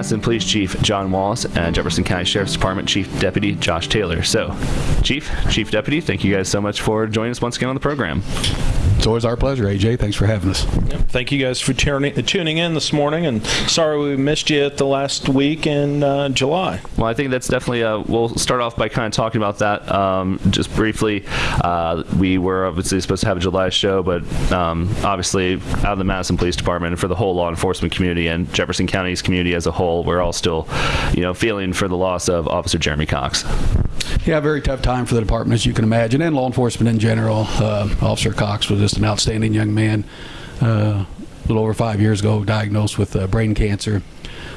Madison Police Chief John Wallace and Jefferson County Sheriff's Department Chief Deputy Josh Taylor. So, Chief, Chief Deputy, thank you guys so much for joining us once again on the program. It's always our pleasure, AJ. Thanks for having us. Thank you guys for tuning, tuning in this morning, and sorry we missed you at the last week in uh, July. Well, I think that's definitely. Uh, we'll start off by kind of talking about that um, just briefly. Uh, we were obviously supposed to have a July show, but um, obviously out of the Madison Police Department and for the whole law enforcement community and Jefferson County's community as a whole, we're all still, you know, feeling for the loss of Officer Jeremy Cox. Yeah, very tough time for the department, as you can imagine, and law enforcement in general. Uh, Officer Cox was just an outstanding young man. Uh, a little over five years ago, diagnosed with uh, brain cancer.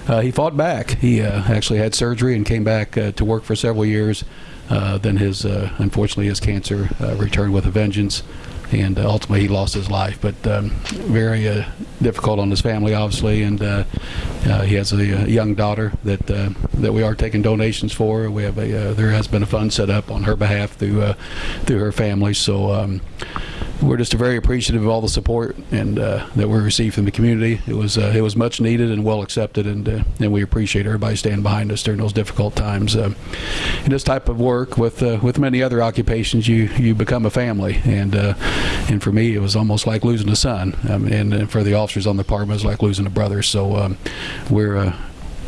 Uh, he fought back. He uh, actually had surgery and came back uh, to work for several years. Then his, unfortunately, his cancer returned with a vengeance, and uh, ultimately he lost his life. But um, very uh, difficult on his family, obviously, and uh, uh, he has a, young daughter that uh, that we are taking donations for. We have a uh, there has been a fund set up on her behalf through through her family. So. Um, we're just very appreciative of all the support and uh, that we received from the community. It was uh, it was much needed and well accepted, and uh, and we appreciate everybody standing behind us during those difficult times. Uh, in this type of work, with uh, with many other occupations, you you become a family, and uh, and for me, it was almost like losing a son, um, and, and for the officers on the department, it was like losing a brother. So um, we're.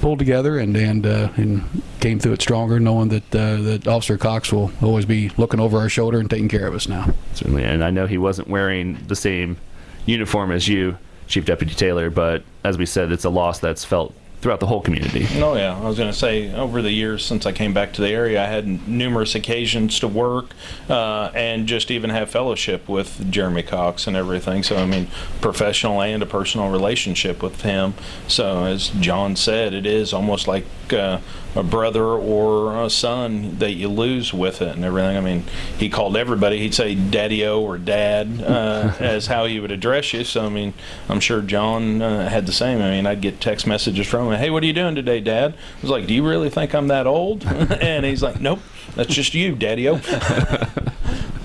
Pulled together and and uh, and came through it stronger, knowing that uh, that Officer Cox will always be looking over our shoulder and taking care of us now. Certainly, and I know he wasn't wearing the same uniform as you, Chief Deputy Taylor, but as we said, it's a loss that's felt throughout the whole community. Oh yeah, I was going to say over the years since I came back to the area, I had numerous occasions to work uh, and just even have fellowship with Jeremy Cox and everything. So I mean, professional and a personal relationship with him. So as John said, it is almost like uh, a brother or a son that you lose with it and everything. I mean, he called everybody. He'd say "daddy-o" or "dad" uh, as how he would address you. So I mean, I'm sure John uh, had the same. I mean, I'd get text messages from him. Hey, what are you doing today, Dad? I was like, Do you really think I'm that old? and he's like, Nope, that's just you, Daddy-o.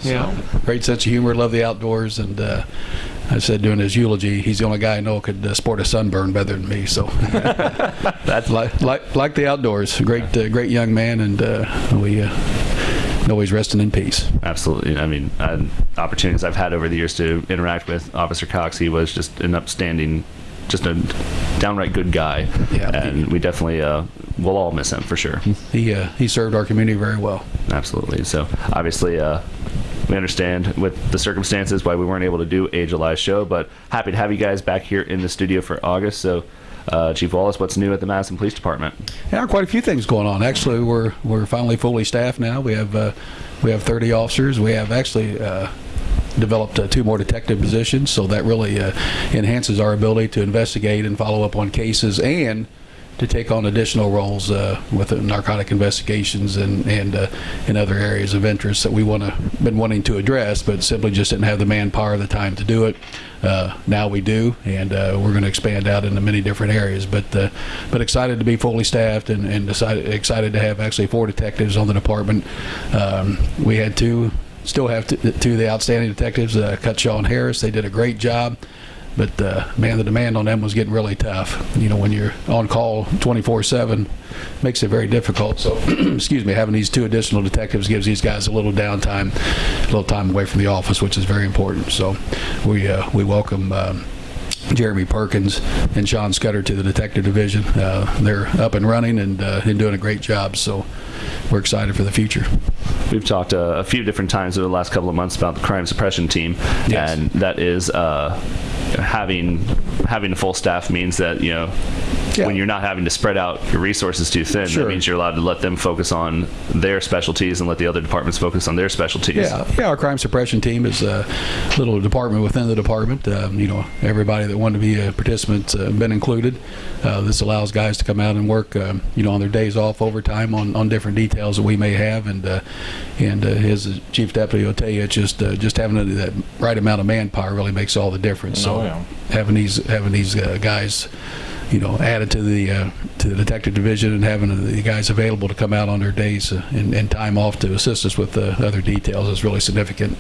Yeah. Great sense of humor, love the outdoors, and uh, I said during his eulogy, he's the only guy I know could uh, sport a sunburn better than me. So, That's like, like like the outdoors, great uh, great young man, and uh, we uh, know he's resting in peace. Absolutely. I mean, opportunities I've had over the years to interact with Officer Cox, he was just an upstanding, just a downright good guy. Yeah. And we definitely, uh, will all miss him for sure. He uh, he served our community very well. Absolutely. So obviously, uh, we understand with the circumstances why we weren't able to do a July show, but happy to have you guys back here in the studio for August. So, uh, Chief Wallace, what's new at the Madison Police Department? Yeah, quite a few things going on. Actually, we're we're finally fully staffed now. We have uh, we have 30 officers. We have actually. Uh, Developed uh, two more detective positions, so that really uh, enhances our ability to investigate and follow up on cases and to take on additional roles uh, with narcotic investigations and and uh, in other areas of interest that we want to been wanting to address, but simply just didn't have the manpower, the time to do it. Uh, now we do, and uh, we're going to expand out into many different areas. But uh, but excited to be fully staffed and, and decided, excited to have actually four detectives on the department. Um, we had two, still have two, two of the outstanding detectives, uh, Cutshaw and Harris. They did a great job. But uh, man, the demand on them was getting really tough. You know, when you're on call 24/7, makes it very difficult. So, excuse me, having these two additional detectives gives these guys a little downtime, a little time away from the office, which is very important. So, we uh, we welcome. Um, Jeremy Perkins and Sean Scudder to the detective division. Uh, they're up and running and, uh, and doing a great job. So we're excited for the future. We've talked uh, a few different times over the last couple of months about the crime suppression team, Yes. and that is uh, having having a full staff means that you know Yeah. when you're not having to spread out your resources too thin, Sure. that means you're allowed to let them focus on their specialties and let the other departments focus on their specialties. Yeah, yeah. Our crime suppression team is a little department within the department. Um, you know, everybody that wanted to be a participant uh, been included. Uh, this allows guys to come out and work, um, you know, on their days off overtime on, on different details that we may have. And uh, and uh, his chief deputy will tell you, it's just uh, just having that right amount of manpower really makes all the difference. So Oh, yeah. having these having these uh, guys you know, added to the uh, to the detective division and having the guys available to come out on their days uh, and, and time off to assist us with the other details is really significant,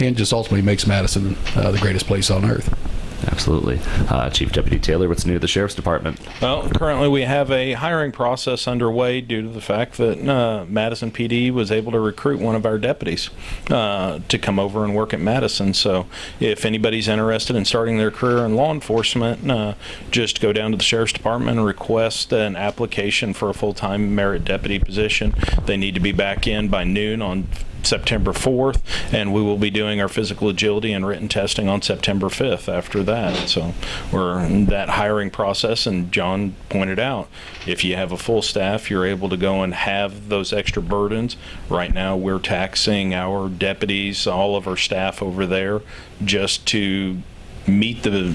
and just ultimately makes Madison uh, the greatest place on earth. Absolutely. Uh, Chief Deputy Taylor, what's new at the Sheriff's Department? Well, currently we have a hiring process underway due to the fact that uh, Madison PD was able to recruit one of our deputies uh, to come over and work at Madison. So if anybody's interested in starting their career in law enforcement, uh, just go down to the Sheriff's Department and request an application for a full-time merit deputy position. They need to be back in by noon on September 4th, and we will be doing our physical agility and written testing on September 5th after that. So we're in that hiring process, and John pointed out, if you have a full staff, you're able to go and have those extra burdens. Right now, we're taxing our deputies, all of our staff over there, just to meet the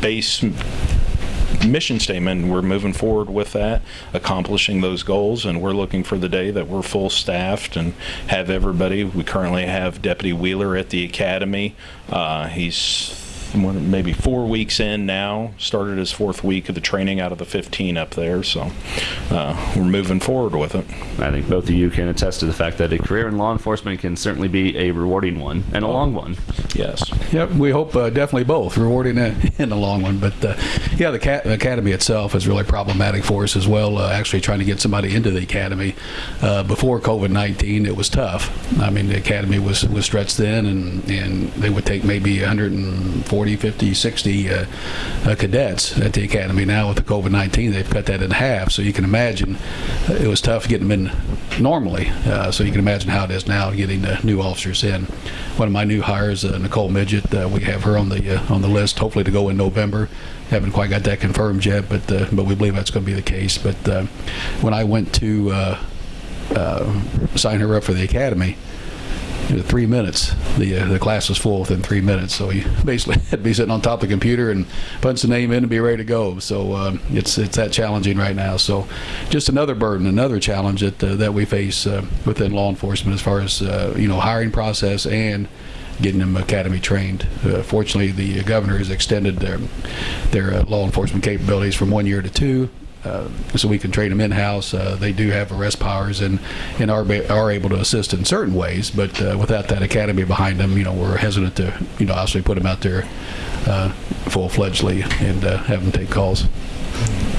base mission statement. We're moving forward with that, accomplishing those goals, and we're looking for the day that we're full staffed and have everybody. We currently have Deputy Wheeler at the academy. Uh, he's maybe four weeks in now. Started his fourth week of the training out of the 15 up there, so uh, we're moving forward with it. I think both of you can attest to the fact that a career in law enforcement can certainly be a rewarding one and a long one. Yes. Yep, we hope uh, definitely both, rewarding and in the long one. But uh, yeah, the ca- academy itself is really problematic for us as well. Uh, actually, trying to get somebody into the academy uh, before COVID nineteen, it was tough. I mean, the academy was was stretched thin, and and they would take maybe 140, 50, 60 uh, uh, cadets at the academy. Now with the COVID nineteen, they've cut that in half. So you can imagine uh, it was tough getting them in normally. Uh, so you can imagine how it is now getting uh, new officers in. One of my new hires, Nicole Midget, we have her on the on the list, hopefully to go in November. Haven't quite got that confirmed yet, but but we believe that's going to be the case. But when I went to uh, sign her up for the academy, three minutes, the uh, the class was full within three minutes. So you basically had to be sitting on top of the computer and punch the name in and be ready to go. So um, it's it's that challenging right now. So just another burden, another challenge that uh, that we face uh, within law enforcement as far as uh, you know hiring process and getting them academy trained. Uh, fortunately, the governor has extended their their uh, law enforcement capabilities from one year to two. Uh, so we can train them in-house. Uh, they do have arrest powers and and are ba- are able to assist in certain ways, but uh, without that academy behind them, you know, we're hesitant to you know obviously put them out there uh, full-fledgedly and uh, have them take calls.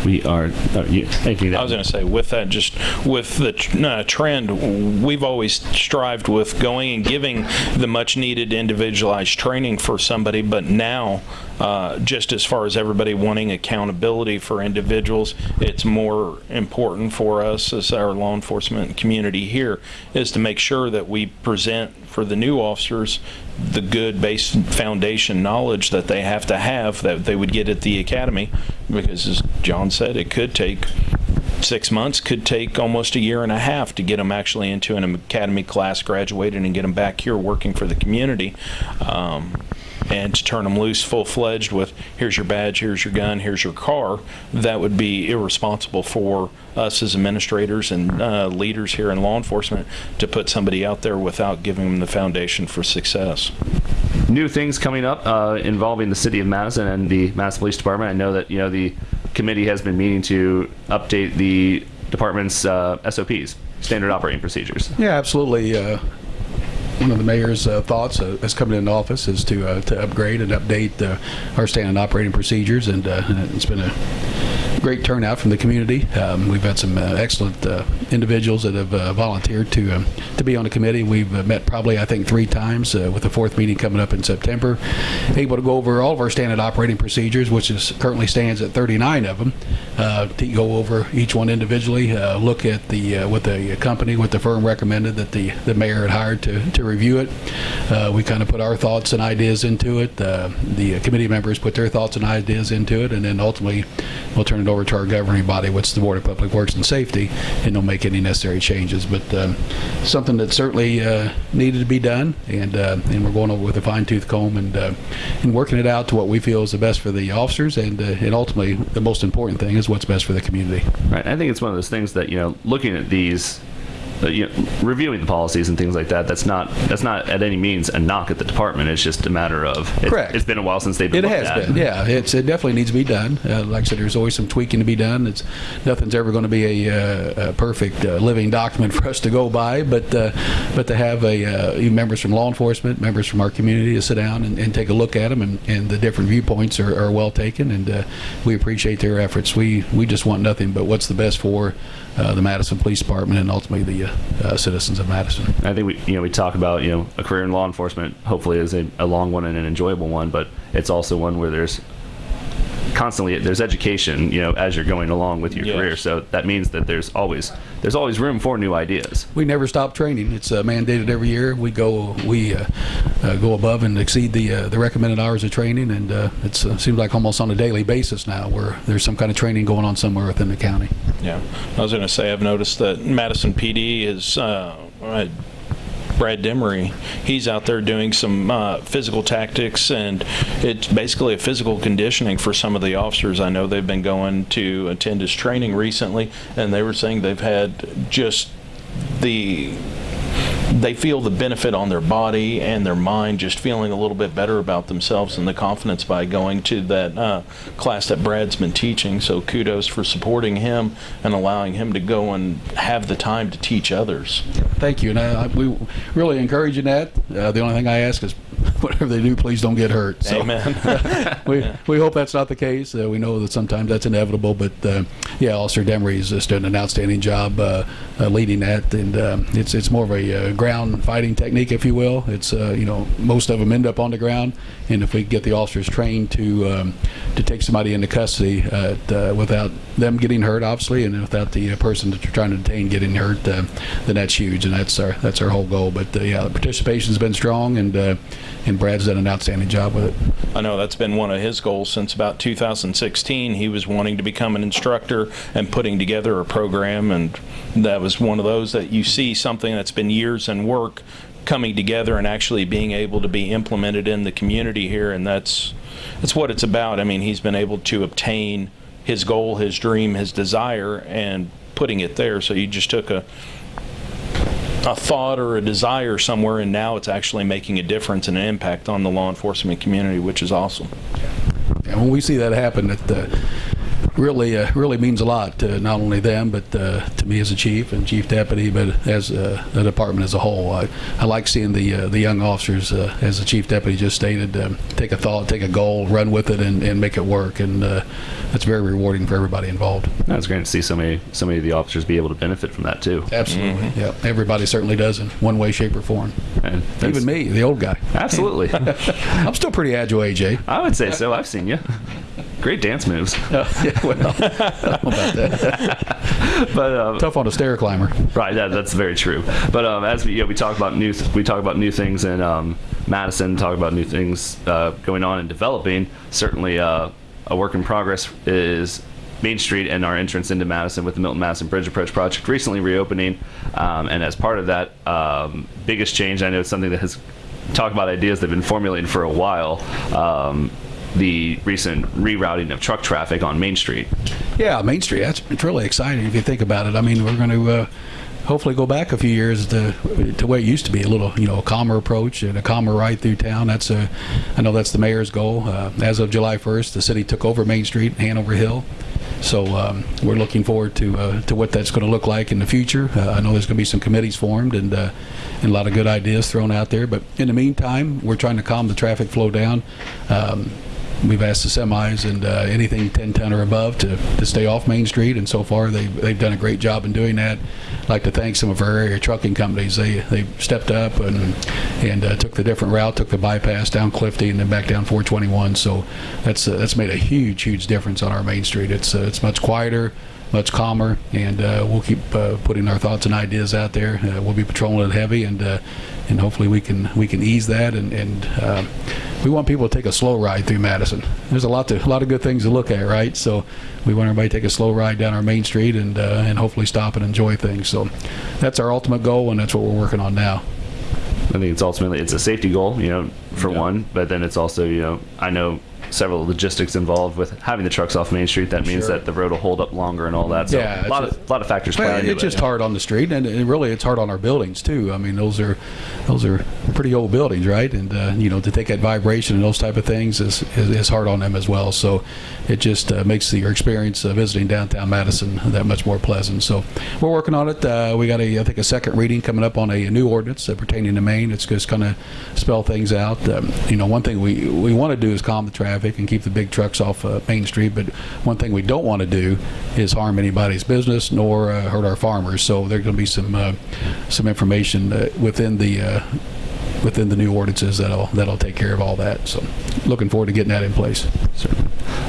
We are. Oh, you, anything I was going to say, with that, just with the tr- uh, trend, we've always strived with going and giving the much needed individualized training for somebody, but now, uh, just as far as everybody wanting accountability for individuals, it's more important for us as our law enforcement community here is to make sure that we present for the new officers the good base foundation knowledge that they have to have that they would get at the academy. Because as John said it could take six months could take almost a year and a half to get them actually into an academy class graduated and get them back here working for the community. Um, and to turn them loose full-fledged with here's your badge here's your gun here's your car that would be irresponsible for us as administrators and uh, leaders here in law enforcement to put somebody out there without giving them the foundation for success new things coming up uh, involving the city of Madison and the Madison Police Department. I know that you know the committee has been meaning to update the department's uh, SOPs, standard operating procedures. Yeah, absolutely. Uh, one of the mayor's uh, thoughts uh, as coming into office is to uh, to upgrade and update our standard operating procedures, and uh, it's been a great turnout from the community. Um, we've had some uh, excellent uh, individuals that have uh, volunteered to um, to be on the committee. We've uh, met probably I think three times, uh, with the fourth meeting coming up in September. Able to go over all of our standard operating procedures, which is currently stands at 39 of them. Uh, to go over each one individually, look at the what the company, what the firm recommended that the the mayor had hired to to review it. We kind of put our thoughts and ideas into it. The committee members put their thoughts and ideas into it, and then ultimately we'll turn it over to our governing body, which is the Board of Public Works and Safety, and they'll make any necessary changes. But um, something that certainly uh, needed to be done, and uh, and we're going over with a fine tooth comb and uh, and working it out to what we feel is the best for the officers, and uh, and ultimately the most important thing is what's best for the community. Right. I think it's one of those things that you know, looking at these uh, you know, reviewing the policies and things like that. That's not that's not at any means a knock at the department. It's just a matter of it, Correct. It's been a while since they've been. It has at. been, yeah. It's it definitely needs to be done. Uh, like I said, there's always some tweaking to be done. It's nothing's ever going to be a, uh, a perfect uh, living document for us to go by, but uh, but to have a uh, members from law enforcement, members from our community to sit down and, and take a look at them, and, and the different viewpoints are, are well taken, and uh, we appreciate their efforts. We we just want nothing but what's the best for uh, the Madison Police Department and ultimately the uh, uh, citizens of Madison. I think we, you know, we talk about, you know, a career in law enforcement hopefully is a, a long one and an enjoyable one, but it's also one where there's constantly there's education, you know, as you're going along with your Yes. career. So that means that there's always there's always room for new ideas. We never stop training. It's uh, mandated every year. We go we uh, uh, go above and exceed the uh, the recommended hours of training, and uh, it uh, seems like almost on a daily basis now, where there's some kind of training going on somewhere within the county. Yeah, I was going to say I've noticed that Madison PD is Brad Demery. He's out there doing some uh, physical tactics, and it's basically a physical conditioning for some of the officers. I know they've been going to attend his training recently, and they were saying they've had just the they feel the benefit on their body and their mind just feeling a little bit better about themselves and the confidence by going to that uh, class that Brad's been teaching. So kudos for supporting him and allowing him to go and have the time to teach others. Thank you, and I, I, we really encouraging that. Uh, the only thing I ask is, whatever they do, please don't get hurt. So Amen. we we hope that's not the case. Uh, we know that sometimes that's inevitable, but uh, yeah, Officer Demery is just doing an outstanding job uh, uh, leading that, and um, it's it's more of a uh, ground fighting technique, if you will. It's uh, you know most of them end up on the ground, and if we get the officers trained to um, to take somebody into custody uh, uh, without them getting hurt, obviously, and without the uh, person that you're trying to detain getting hurt, uh, then that's huge, and that's our that's our whole goal. But uh, yeah, the participation's been strong, and uh, and Brad's done an outstanding job with it. I know that's been one of his goals since about 2016. He was wanting to become an instructor and putting together a program, and that was one of those that you see something that's been years in work coming together and actually being able to be implemented in the community here, and that's that's what it's about. I mean, he's been able to obtain his goal, his dream, his desire, and putting it there. So you just took a a thought or a desire somewhere, and now it's actually making a difference and an impact on the law enforcement community, which is awesome. And when we see that happen, at uh, really uh, really means a lot to not only them, but uh, to me as a chief and chief deputy, but as uh, the department as a whole. I, I like seeing the uh, the young officers, uh, as the chief deputy just stated, um, take a thought, take a goal, run with it, and, and make it work. And uh, that's very rewarding for everybody involved. That's great to see so many so many of the officers be able to benefit from that too. Absolutely. Yeah. Everybody certainly does in one way, shape, or form. And Even me, the old guy. Absolutely. I'm still pretty agile, AJ. I would say so. I've seen you. Great dance moves. well, I don't know about that. But um, Tough on a stair climber. Right, that, that's very true. But um, as we, you know, we talk about new, we talk about new things in um, Madison, talk about new things uh, going on and developing. Certainly, uh, a work in progress is Main Street and our entrance into Madison with the Milton Madison Bridge Approach project recently reopening. Um, and as part of that, um, biggest change, I know it's something that has talked about ideas that have been formulating for a while. Um, the recent rerouting of truck traffic on Main Street. Yeah, Main Street. That's it's really exciting if you think about it. I mean, we're going to uh, hopefully go back a few years to to what it used to be a little, you know, a calmer approach and a calmer ride through town. That's a, I know that's the mayor's goal. Uh, as of July 1st, the city took over Main Street, Hanover Hill. So um, we're looking forward to uh, to what that's going to look like in the future. Uh, I know there's going to be some committees formed and uh, and a lot of good ideas thrown out there. But in the meantime, we're trying to calm the traffic flow down. Um, We've asked the semis and uh, anything 10 ton or above to, to stay off Main Street, and so far they've, they've done a great job in doing that. I'd like to thank some of our area trucking companies. They they stepped up and and uh, took the different route, took the bypass down Clifty and then back down 421. So that's uh, that's made a huge huge difference on our Main Street. It's uh, it's much quieter much calmer, and uh, we'll keep uh, putting our thoughts and ideas out there. Uh, we'll be patrolling it heavy, and uh, and hopefully we can we can ease that. And, and uh, we want people to take a slow ride through Madison. There's a lot to a lot of good things to look at, right? So we want everybody to take a slow ride down our main street and uh, and hopefully stop and enjoy things. So that's our ultimate goal, and that's what we're working on now. I think it's ultimately it's a safety goal, you know, for one, but then it's also, you know, I know several logistics involved with having the trucks off Main Street. That means Sure. that the road will hold up longer and all that. So Yeah, a lot it's of lot of factors play Well, it's it. just hard on the street, and, and really, it's hard on our buildings too. I mean, those are those are pretty old buildings, right? And uh, you know, to take that vibration and those type of things is is, is hard on them as well. So it just uh, makes the, your experience uh, visiting downtown Madison that much more pleasant. So we're working on it. Uh, we got a I think a second reading coming up on a, new ordinance uh, pertaining to Main. It's just going to spell things out. Um, you know, one thing we we want to do is calm the traffic and keep the big trucks off uh, Main Street, but one thing we don't want to do is harm anybody's business nor uh, hurt our farmers. So there's going to be some uh, some information uh, within the uh, within the new ordinances that'll that'll take care of all that. So looking forward to getting that in place.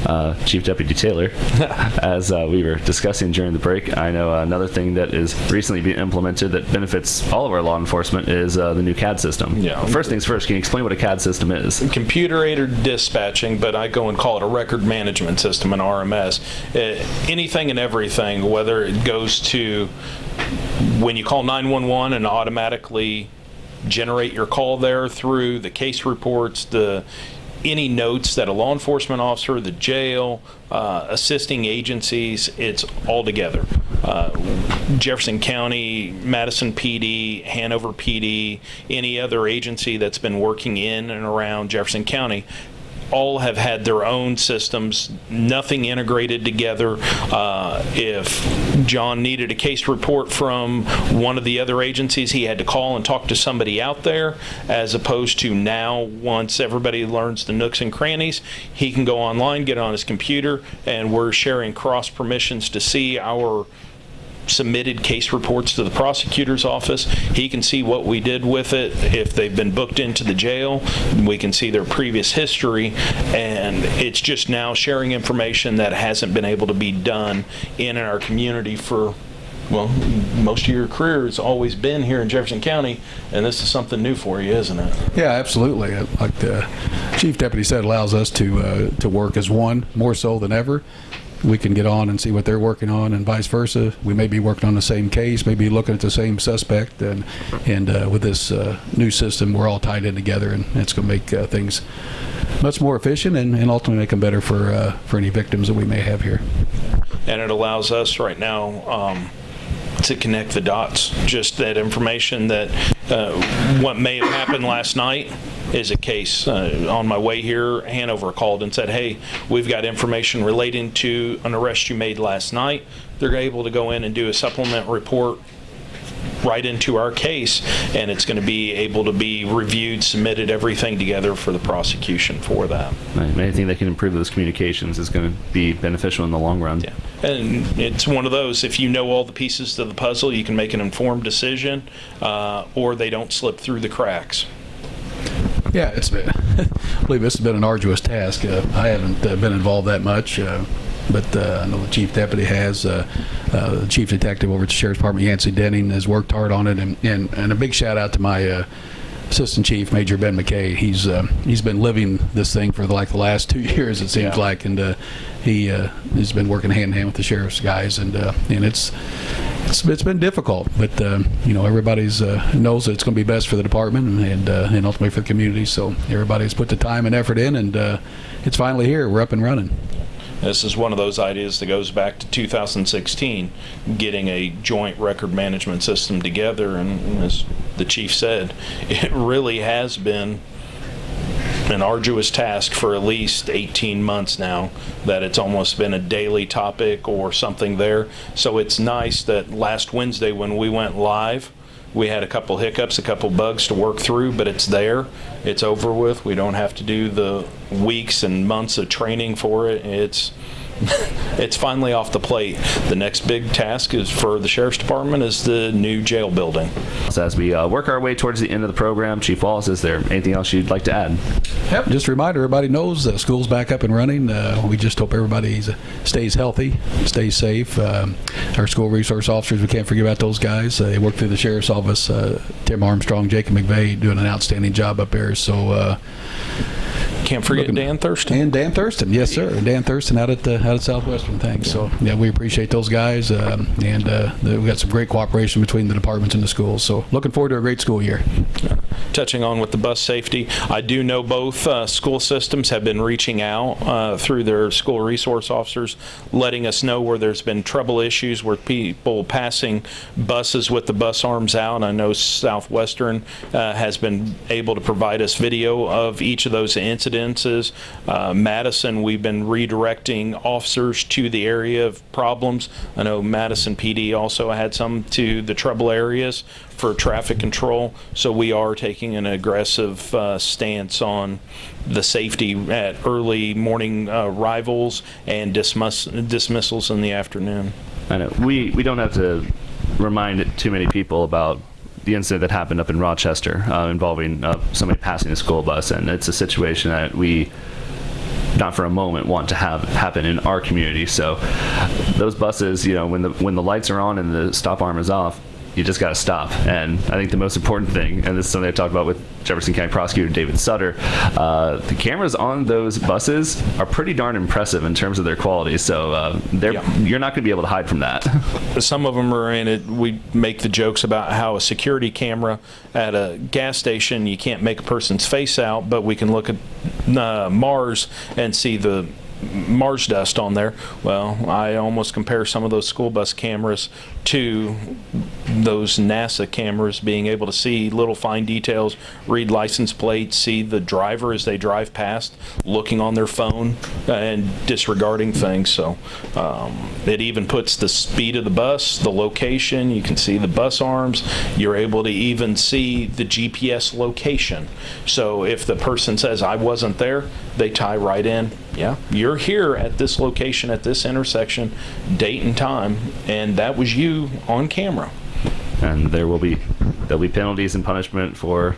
uh, Chief Deputy Taylor, as uh, we were discussing during the break, I know another thing that is recently being implemented that benefits all of our law enforcement is uh, the new CAD system. Yeah. First things first, can you explain what a CAD system is? computer aided dispatching, but I go and call it a record management system, an RMS. Uh, anything and everything, whether it goes to when you call 911 and automatically generate your call there through the case reports, the any notes that a law enforcement officer, the jail, uh, assisting agencies, it's all together. Uh, Jefferson County, Madison PD, Hanover PD, any other agency that's been working in and around Jefferson County all have had their own systems, nothing integrated together. Uh, if John needed a case report from one of the other agencies, he had to call and talk to somebody out there, as opposed to now, once everybody learns the nooks and crannies, he can go online, get on his computer, and we're sharing cross permissions to see our submitted case reports to the prosecutor's office. He can see what we did with it. If they've been booked into the jail, we can see their previous history. And it's just now sharing information that hasn't been able to be done in our community for, well, most of your career has always been here in Jefferson County. And this is something new for you, isn't it? Yeah, absolutely. Uh, Like the chief deputy said, allows us to uh, to work as one more so than ever. We can get on and see what they're working on, and vice versa. We may be working on the same case, maybe looking at the same suspect, and and uh, with this uh, new system, we're all tied in together, and it's going to make uh, things much more efficient and, and ultimately make them better for uh, for any victims that we may have here. and it allows us right now um, to connect the dots. Just that information that uh, what may have happened last night is a case. Uh, on my way here, Hanover called and said, "Hey, we've got information relating to an arrest you made last night." They're able to go in and do a supplement report right into our case, and it's going to be able to be reviewed, submitted, everything together for the prosecution for that. Right, Anything that can improve those communications is going to be beneficial in the long run. Yeah. And it's one of those, if you know all the pieces to the puzzle, you can make an informed decision, uh, or they don't slip through the cracks. Yeah, it's been, I believe this has been an arduous task. Uh, I haven't uh, been involved that much, uh, but uh, I know the chief deputy has. Uh, uh, the chief detective over at the sheriff's department, Yancey Denning, has worked hard on it, and, and, and a big shout out to my uh, assistant chief, Major Ben McKay. He's uh, he's been living this thing for like the last two years, it seems Yeah. like, and uh, he uh, has been working hand in hand with the sheriff's guys, and uh, and it's it's, it's been difficult, but um, you know everybody's uh, knows that it's going to be best for the department and uh, and ultimately for the community. So everybody's put the time and effort in, and uh, it's finally here. We're up and running. This is one of those ideas that goes back to 2016, getting a joint record management system together. And as the chief said, it really has been an arduous task for at least 18 months now that it's almost been a daily topic or something there. So it's nice that last Wednesday when we went live, we had a couple hiccups, a couple bugs to work through, but it's there. It's over with. We don't have to do the weeks and months of training for it. It's it's finally off the plate. The next big task is for the sheriff's department is the new jail building. So as we uh, work our way towards the end of the program, Chief Wallace, is there anything else you'd like to add? Yep. Just a reminder, everybody knows uh, school's back up and running. Uh, we just hope everybody stays healthy, stays safe. Um, our school resource officers, we can't forget about those guys. Uh, they work through the sheriff's office. Uh, Tim Armstrong, Jacob McVeigh doing an outstanding job up there. So, uh, Can't forget Looking- Dan Thurston. And Dan Thurston, yes, sir. Dan Thurston out at uh, out at Southwestern. Thanks. So yeah, we appreciate those guys, um, and uh, the- we got some great cooperation between the departments and the schools. So looking forward to a great school year. touching on with the bus safety, I do know both uh, school systems have been reaching out uh, through their school resource officers, letting us know where there's been trouble issues where people passing buses with the bus arms out. I know Southwestern uh, has been able to provide us video of each of those incidences. Uh, Madison, we've been redirecting officers to the area of problems. I know Madison PD also had some to the trouble areas for traffic control. So we are taking an aggressive uh, stance on the safety at early morning uh, arrivals and dismiss- dismissals in the afternoon. I know we we don't have to remind too many people about the incident that happened up in Rochester uh, involving uh, somebody passing a school bus, and it's a situation that we not for a moment want to have happen in our community. So those buses, you know, when the when the lights are on and the stop arm is off, you just got to stop. And I think the most important thing, and this is something I talked about with Jefferson County Prosecutor David Sutter, uh, the cameras on those buses are pretty darn impressive in terms of their quality. So uh, they're Yeah. you're not going to be able to hide from that. Some of them are in it. We make the jokes about how a security camera at a gas station, you can't make a person's face out, but we can look at uh, Mars and see the Mars dust on there. Well, I almost compare some of those school bus cameras to those NASA cameras being able to see little fine details, read license plates, see the driver as they drive past, looking on their phone and disregarding things. So um, it even puts the speed of the bus, the location, you can see the bus arms, you're able to even see the GPS location. So if the person says, I wasn't there, they tie right in. Yeah, you're here at this location at this intersection, date and time, and that was you on camera. and there will be there'll be penalties and punishment for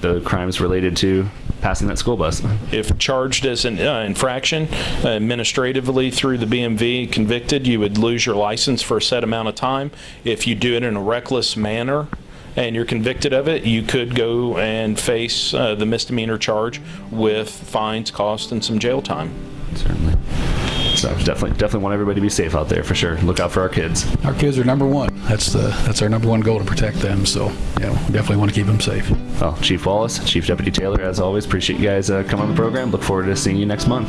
the crimes related to passing that school bus. If charged as an uh, infraction uh, administratively through the BMV, convicted, you would lose your license for a set amount of time. If you do it in a reckless manner and you're convicted of it, you could go and face uh, the misdemeanor charge with fines, costs, and some jail time. Certainly. So definitely, definitely want everybody to be safe out there for sure. Look out for our kids. Our kids are number one. That's the that's our number one goal to protect them. So yeah, we definitely want to keep them safe. Well, Chief Wallace, Chief Deputy Taylor, as always, appreciate you guys uh, coming on the program. Look forward to seeing you next month.